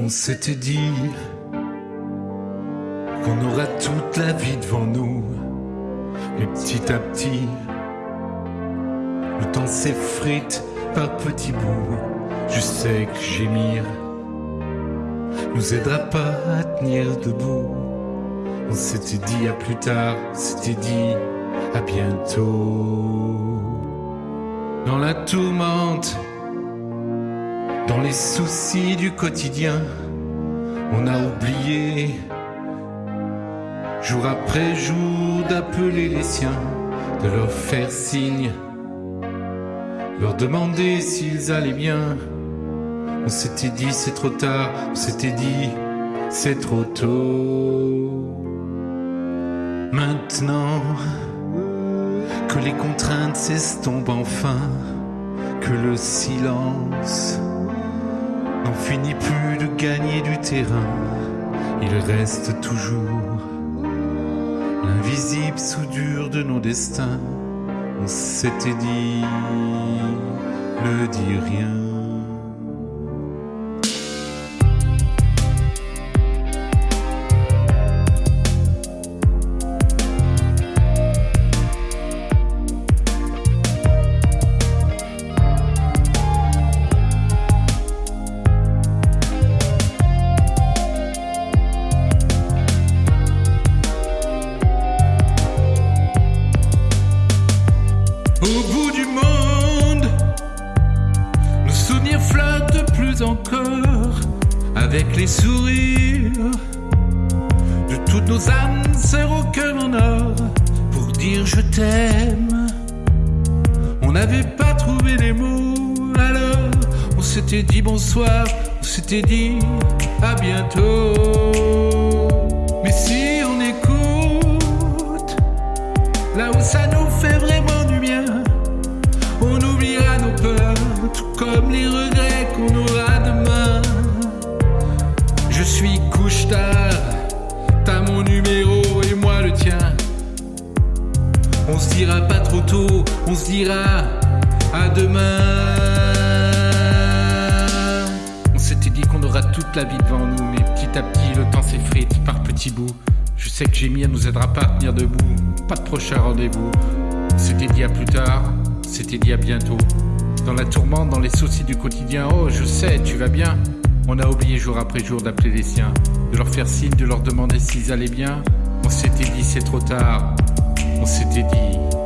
On s'était dit qu'on aura toute la vie devant nous. Mais petit à petit, le temps s'effrite par petits bouts. Je sais que gémir nous aidera pas à tenir debout. On s'était dit à plus tard, s'était dit à bientôt. Dans la tourmente, dans les soucis du quotidien, on a oublié, jour après jour, d'appeler les siens, de leur faire signe, leur demander s'ils allaient bien. On s'était dit c'est trop tard, on s'était dit c'est trop tôt. Maintenant que les contraintes s'estompent enfin, que le silence n'en finit plus de gagner du terrain, il reste toujours l'invisible soudure de nos destins. On s'était dit, ne dis rien. Au bout du monde, nos souvenirs flottent plus encore avec les sourires de toutes nos âmes sœurs au cœur en or pour dire je t'aime. On n'avait pas trouvé les mots, alors on s'était dit bonsoir, on s'était dit à bientôt. Mais si là où ça nous fait vraiment du bien, on oubliera nos peurs, tout comme les regrets qu'on aura demain. Je suis couche tard, t'as mon numéro et moi le tien. On se dira pas trop tôt, on se dira à demain. On s'était dit qu'on aura toute la vie devant nous, mais petit à petit le temps s'effrite par petits bouts. Je sais que Gémir nous aidera pas à tenir debout, pas de prochain rendez-vous. On s'était dit à plus tard, c'était dit à bientôt. Dans la tourmente, dans les soucis du quotidien, oh je sais, tu vas bien. On a oublié jour après jour d'appeler les siens, de leur faire signe, de leur demander s'ils allaient bien. On s'était dit c'est trop tard, on s'était dit